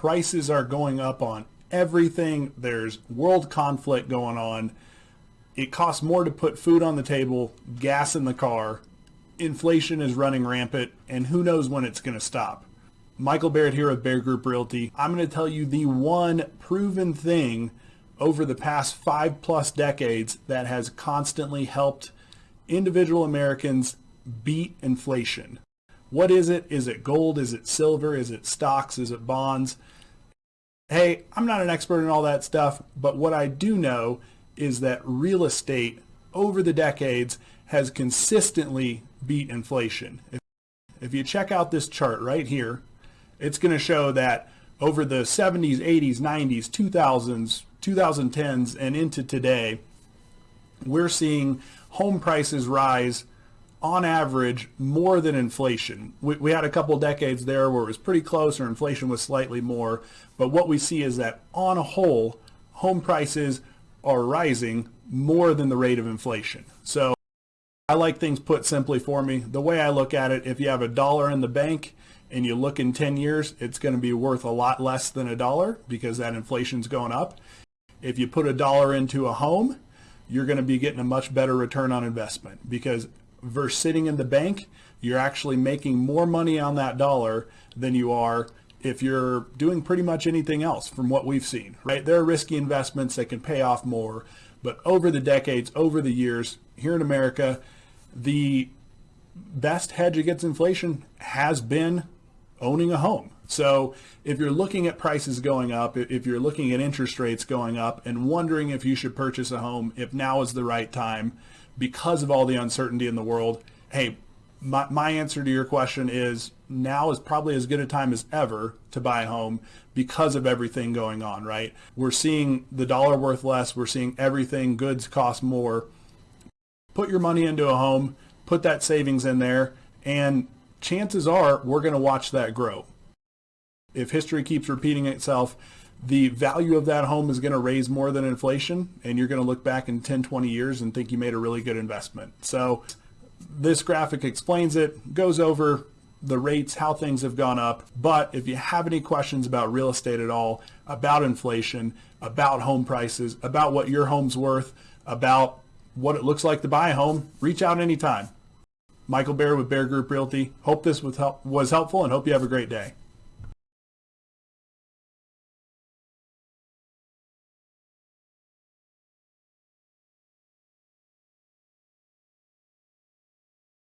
prices are going up on everything. There's world conflict going on. It costs more to put food on the table, gas in the car. Inflation is running rampant, and who knows when it's going to stop. Michael Barrett here with Bear Group Realty. I'm going to tell you the one proven thing over the past five plus decades that has constantly helped individual Americans beat inflation. What is it? Is it gold? Is it silver? Is it stocks? Is it bonds? Hey, I'm not an expert in all that stuff, but what I do know is that real estate over the decades has consistently beat inflation. If, if you check out this chart right here, it's going to show that over the 70s, 80s, 90s, 2000s, 2010s, and into today, we're seeing home prices rise on average more than inflation. We, we, had a couple decades there where it was pretty close or inflation was slightly more, but what we see is that on a whole, home prices are rising more than the rate of inflation. So I like things put simply for me. The way I look at it, if you have a dollar in the bank and you look in 10 years, it's going to be worth a lot less than a dollar because that inflation's going up. If you put a dollar into a home, you're going to be getting a much better return on investment because versus sitting in the bank, you're actually making more money on that dollar than you are if you're doing pretty much anything else from what we've seen, right? There are risky investments that can pay off more, but over the decades, over the years, here in America, the best hedge against inflation has been owning a home. So if you're looking at prices going up, if you're looking at interest rates going up and wondering if you should purchase a home, if now is the right time because of all the uncertainty in the world, hey, my, my answer to your question is now is probably as good a time as ever to buy a home because of everything going on, right? We're seeing the dollar worth less. We're seeing everything, goods cost more. Put your money into a home, put that savings in there, and chances are we're going to watch that grow if history keeps repeating itself, the value of that home is going to raise more than inflation and you're going to look back in 10, 20 years and think you made a really good investment. So this graphic explains it, goes over the rates, how things have gone up. But if you have any questions about real estate at all, about inflation, about home prices, about what your home's worth, about what it looks like to buy a home, reach out anytime. Michael Bear with Bear Group Realty. Hope this was helpful and hope you have a great day.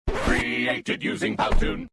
created using Powtoon.